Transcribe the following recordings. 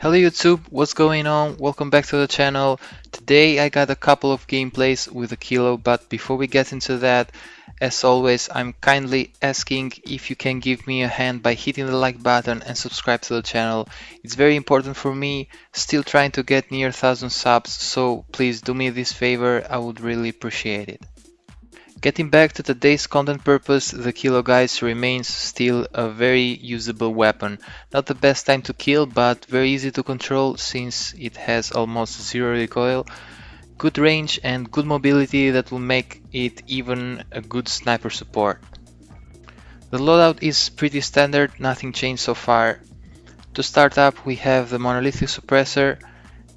Hello YouTube, what's going on? Welcome back to the channel. Today I got a couple of gameplays with a kilo, but before we get into that, as always, I'm kindly asking if you can give me a hand by hitting the like button and subscribe to the channel. It's very important for me, still trying to get near 1000 subs, so please do me this favor, I would really appreciate it. Getting back to today's content purpose, the Kilo Guys remains still a very usable weapon. Not the best time to kill, but very easy to control since it has almost zero recoil, good range and good mobility that will make it even a good sniper support. The loadout is pretty standard, nothing changed so far. To start up we have the monolithic suppressor,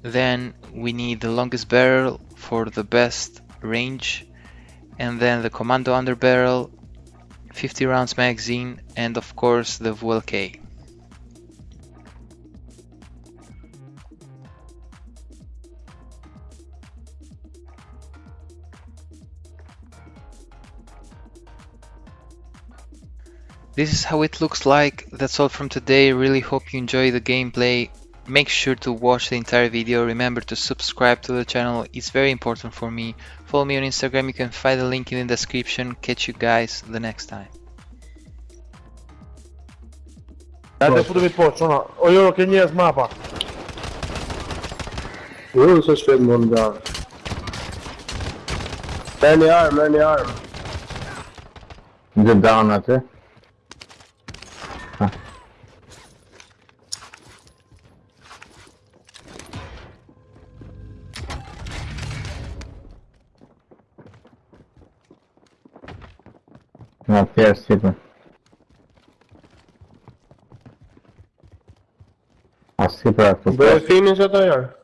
then we need the longest barrel for the best range and then the Commando underbarrel, 50 rounds magazine, and of course the VLK. This is how it looks like. That's all from today. Really hope you enjoy the gameplay. Make sure to watch the entire video, remember to subscribe to the channel, it's very important for me. Follow me on Instagram, you can find the link in the description. Catch you guys the next time. Dajte putu mi poq, ona, o jo, ke down. No, pierz jego. А сыпать тут. Был финиш это я.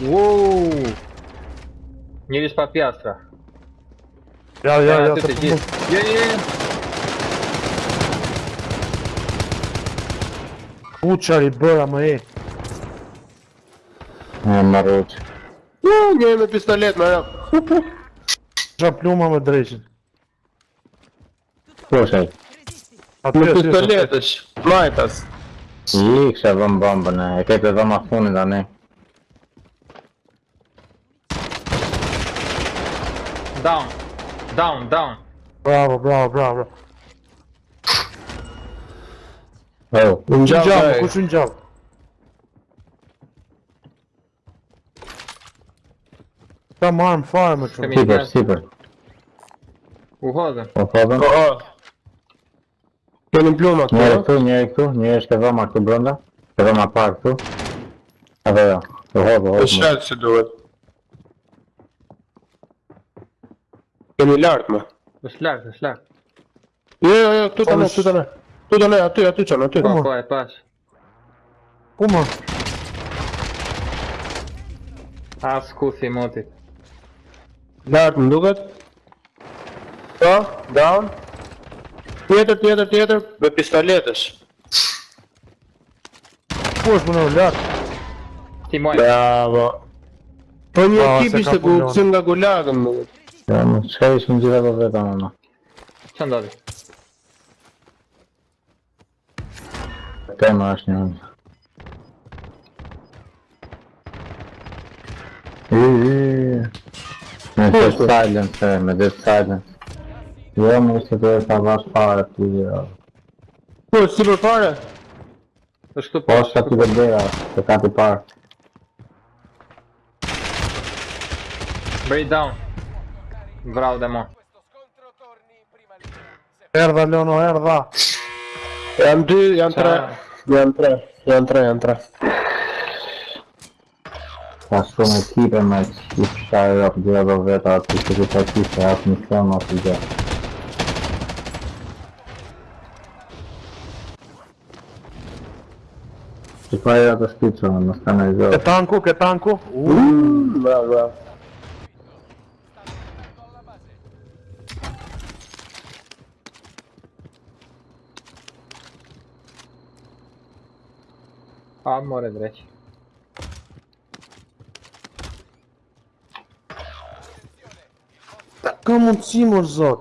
Воу! Не лишь по пьястра. Я, я, я, я, я, я. Ucciali bora мои. Не, народ. Ну, у меня пистолет, наверное. Ža pljuma me drejqin. Слушай, Aty Med është pistoletet. Majtas. i kisha vëm bombën e, e kete vëm a funit tani. Down. Down, down. Bravo, bravo, bravo, bravo. Oh, Unë Në gjavë. gjavë, Këta më armë fare më qërë. Sipër, sipër. U hodhe. U hodhe. U hodhe. Keni në plumë atë. Njëri këtu, njëri këtu, njëri është e dhoma këtu brënda. E dhoma parë këtu. Edhe jo. U hodhe, u hodhe. E shetë si duhet. Kemi lartë më. është lartë, është lartë. Jo, jo, jo, këtu të ne, këtu të ne. Këtu të ne, aty, aty qënë, aty. Po, po, e pashë. Ku më? As ku si motit. Lartë më duket. Po, down. Tjetër, tjetër, tjetër, me pistoletës. Ku është më në lartë? Ti moj. Bravo. Po një Po, ekip ishte ku punon. kësim nga gulagën më duket. Ja, më çka ishin gjitha të vetë anë. Ç'a ndodhi? Tema është një. Po, Mas é silent, é, mas é silent. Eu amo isso que eu estava a falar aqui, ó. Pô, estive fora! Acho que eu posso. Posso aqui da beira, da canto par. Breakdown. Bravo, demon. Erda, Leono, erda. Entri, é entra. Entra, entra, entra. Tá, Passou uma equipa, mas... Изчищаю от гледа в это, от перекатись, а от ничего нас идет. Типа я до спицу нам остановил. К танку, к танку. Да, да. А, море, дречь. Come on, Simon Zod.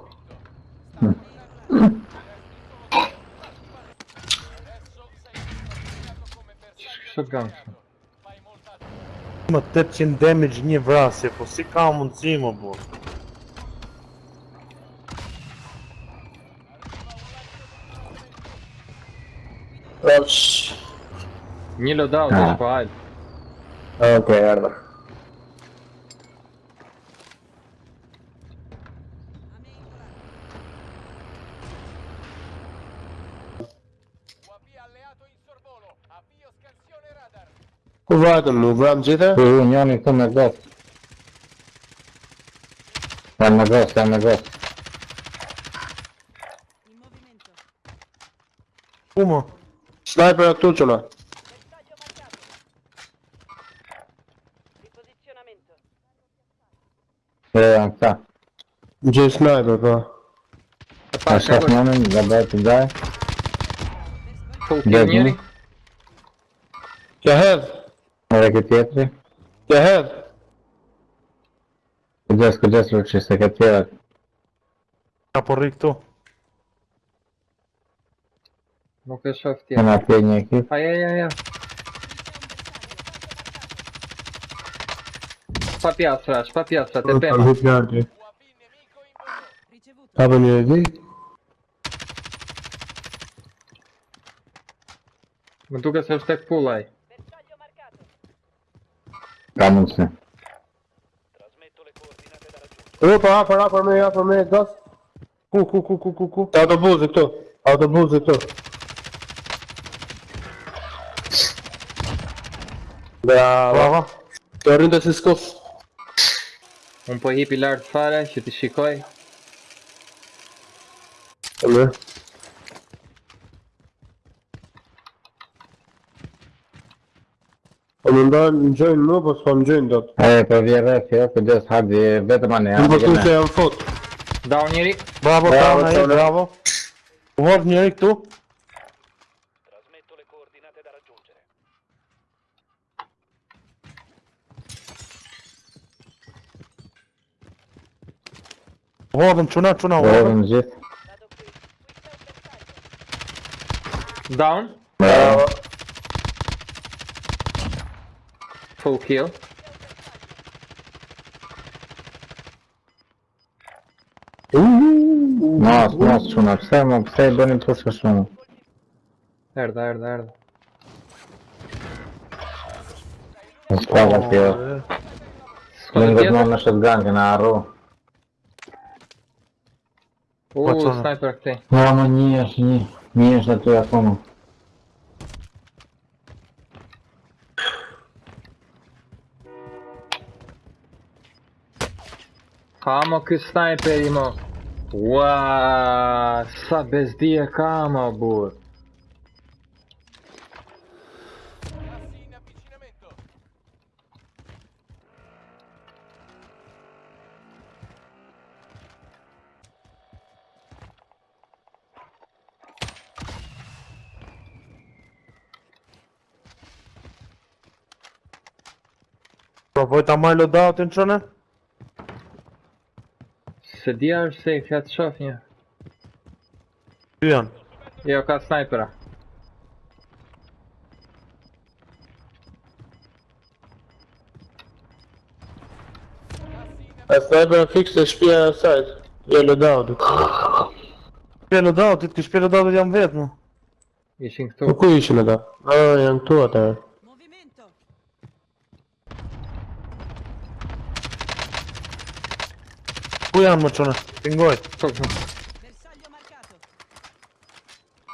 Shotgun. Më 800 damage një vrasje, po si ka mundësi më bu? Një loadout, është pa hajtë. Okej, okay, ardhër. Uważam, uważam, gdzie to? Wyłoniony tu na gaz. Tam na gaz, tam na gaz. Umo. Sniper odtuczona. Eee, tak. Gdzie sniper, bo? A szaf mamy, zabrać tutaj. Pół Gdzie. ракетиетри. Я гер. Къде къде случи се ракетиерак? Капорик tu. Nuk e shof tjetër. Kena atje një ekip. Aja, aja, aja. Pa pjatra, pa pjatra, te pema. Pa pjatra. Pa për një di? Më duke se është tek pullaj. Mundësi. U, po hapër, hapër me, hapër me, gas. Ku, ku, ku, ku, ku, ku? Te autobusi këtu. Autobusi këtu. Bravo. Bravo. Të rrinte si skuf. Unë po hipi lartë fare, që ti shikoj. Mirë. Po në gjojnë mu, po s'po më gjojnë do të. E, po vje rreth, jo, këgjes, hardi, vetëm anë, Më po janë. se jam fot. Down njëri. Bravo, Bravo, bravo, bravo. U hodh njëri këtu. U hodhëm çuna, çuna, u Po edhe hodhëm. në gjithë. Down. Bravo. Full kill. Uuu, nossa, nossa şuna sevmem, sevmenin pası şunu. não, nerede, nerede? Справа пил. Слинга дно на não, на ару. О, снайпер não Ну, não não não не, что ты, я понял. Amok i snajper imao. Uaa, sa bez dije kama, bur. Provoj tamanho loadout, entrou, né? Se dia është safe, ja të shoh një. Ty janë. Jo, ka snipera. E sniper fix të shpia e sajt. Jo loadoutit. Shpe loadoutit, ky shpe loadoutit jam vetë mu. Ishin këtu. ku ishin ata? Ah, janë këtu ata. Pure ammoccione, pingoi.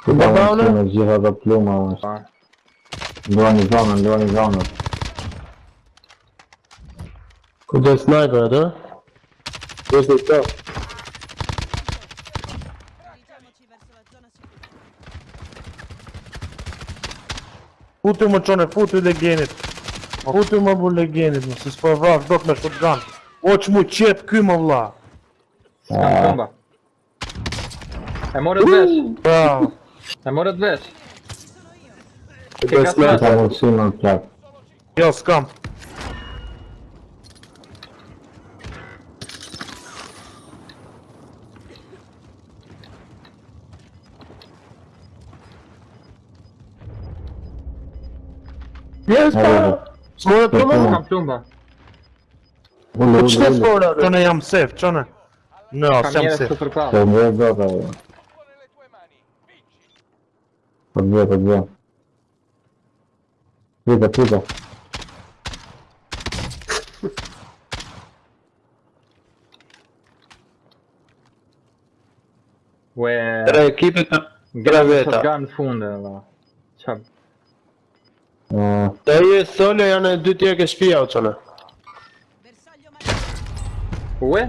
Куда он gira da pluma ăsta? Leoni zonă, Leoni zonă. Cu de sniper, da? Questo sta. Futu mă cione, futu de genit. Futu mă bule genit, mă, se spăva, vdoc me shotgun. Oç mu qep ky më vlla. Tam bomba. Emoret wiesz. Wow. Emoret wiesz. To jest meta, bo trzymam tak. Yo, skam. Jest pan! Smola pluma? Pluma. Uczne smola! Czone jam syf, czone. No, jo. Po dve, po dve. Pita, pita. Ue. Tre të graveta. Shotgun funde, va. Qa... E, Dhe je solo janë e dy tjerë ke shpia o marcato. Ue?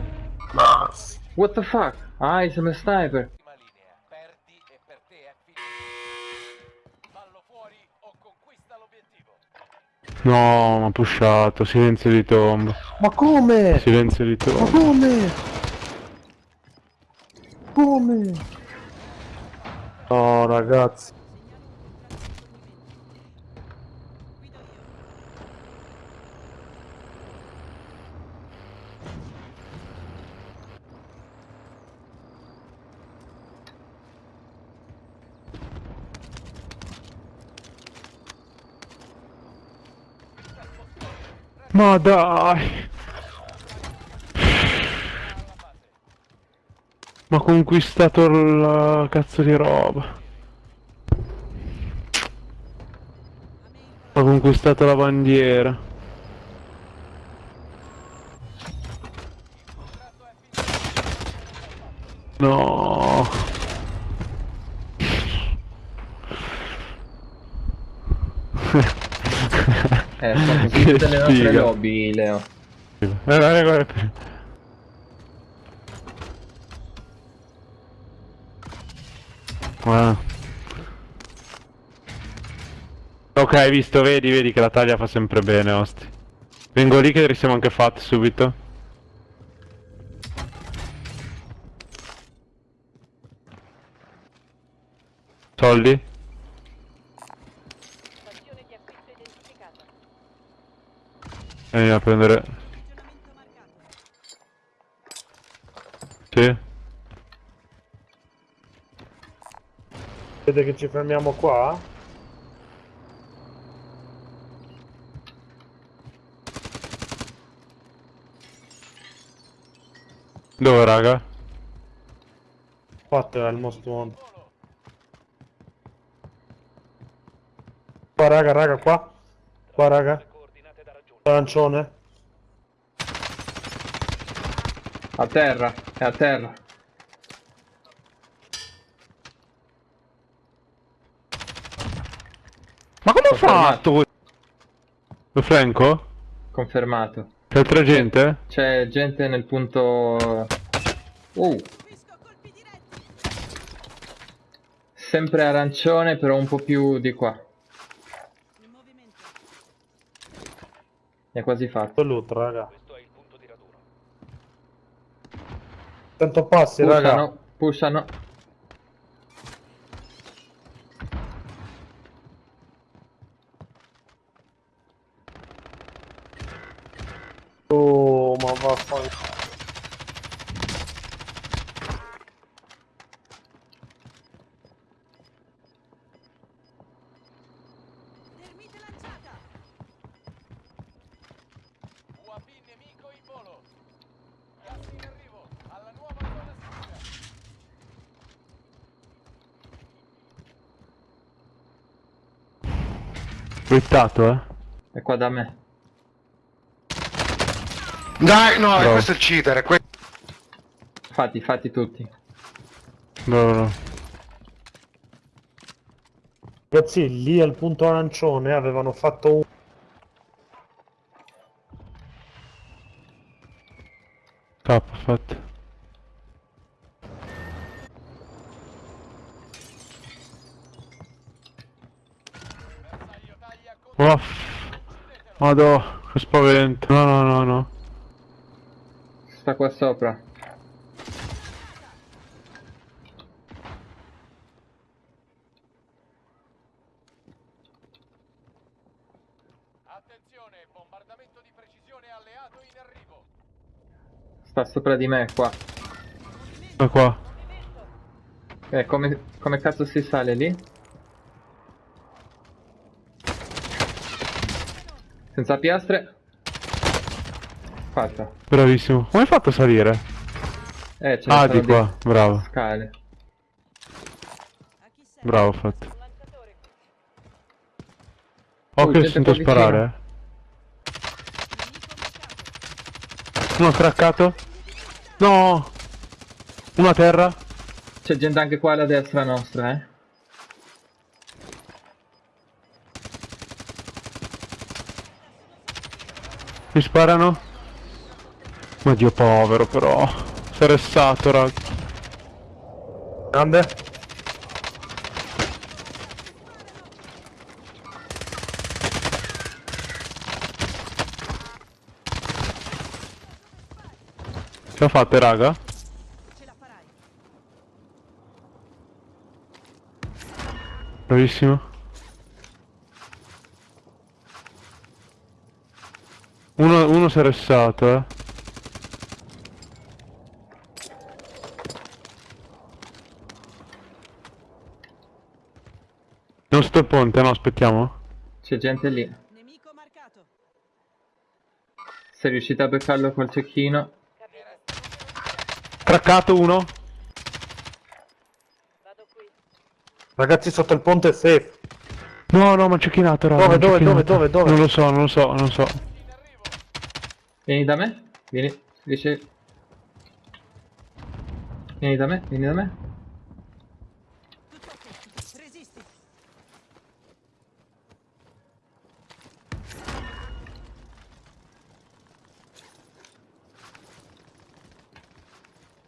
Mas. What the fuck? Ah, sei un sniper. Prima linea, perdi e per te è finito. Fallo fuori o conquista l'obiettivo. No, ma pushato, silenzio di tomba. Ma come? Silenzio di Ma tomba. come? Come? Oh ragazzi. Ma dai! Ma conquistato la cazzo di roba. Ha conquistato la bandiera. No. Eh, Che tutte le nostre lobby, Leo. Guarda, guarda. Guarda. Ok, hai visto, vedi, vedi che la taglia fa sempre bene, osti. Vengo lì che siamo anche fatti subito. Soldi? Vieni a prendere... Sì? Vede che ci fermiamo qua? Dove, raga? 4 è il most one. Qua raga, raga, qua. Qua raga. Arancione. A terra, è a terra. Ma come ha Confermato. fatto? Lo Franco? Confermato. C'è altra gente? C'è gente nel punto... Uh, sempre arancione, però un po' più di qua. In movimento. È quasi fatto. Loot, raga. Questo è il punto di raduno. Sento passi, raga. Pushano, pushano. Oh, ma vaffanculo. Termite lanciata. UAV nemico in volo. Gas in arrivo. Alla nuova zona sicura. Quittato, eh? È qua da me. Dai, no, Bravo. questo è il cheater. que- Fatti, fatti tutti. No, no, no. Ragazzi, lì al punto arancione avevano fatto un... K, fatto. Madò, che spavento. No, no, no, no. Sta qua sopra. Attenzione, bombardamento di precisione alleato in arrivo. Sta sopra di me, qua. Da qua. Eh, come, come cazzo si sale lì? Senza piastre. Fatta. Bravissimo. Come hai fatto a salire? Eh, ce Ah, di qua. Bravo. Scale. Bravo, fatto. Che sento sparare. Eh. Uno craccato. No! Uno a terra. C'è gente anche qua alla destra nostra, eh. Mi sparano. Ma dio povero però. Si è ressato, raga. Grande. Ce la fate, raga? Bravissimo. Uno, uno si è ressato, eh. Non sto il ponte, no, aspettiamo. C'è gente lì. Nemico marcato. Sei riuscito a beccarlo col cecchino. Craccato uno. Vado qui. Ragazzi sotto il ponte è safe. No, no, ma c'è chinato, raga. Dove, dove, dove, dove, dove? Non lo so, non lo so, non lo so. Vieni da me. Vieni. Riesci. Vieni da me, vieni da me.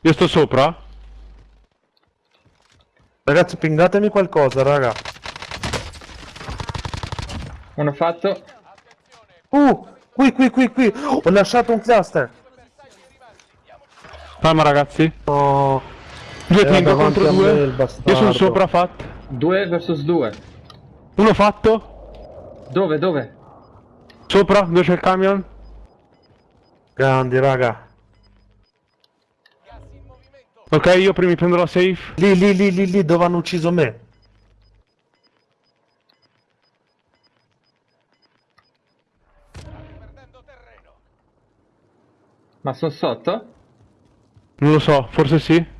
Io sto sopra? Ragazzi pingatemi qualcosa, raga. Uno fatto. Uh, qui, qui, qui, qui. Ho lasciato un cluster. Calma, ragazzi. No. Due tingo davanti contro due. Io sono sopra, fat. 2 versus 2. Uno fatto. Dove, dove? Sopra, dove c'è il camion. Grandi, raga. Ok, io prima mi prendo la safe. Lì, lì, lì, lì, lì, dove hanno ucciso me. Ma sono sotto? Non lo so, forse sì.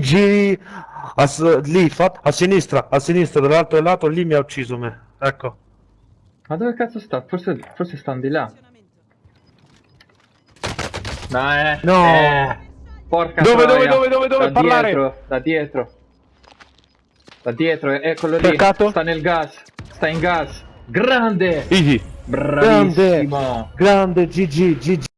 Giri a, lì, a sinistra, a sinistra, dall'altro lato, lì mi ha ucciso me. Ecco. Ma dove cazzo sta? Forse, forse stanno di là. No, eh. No. eh. Porca Dove, dove, troia. dove, dove, dove? Da Parlare. dietro, da dietro. Da dietro, eccolo lì. Cercato? Sta nel gas. Sta in gas. Grande! Easy. Grande, Bravissimo! grande, GG, GG.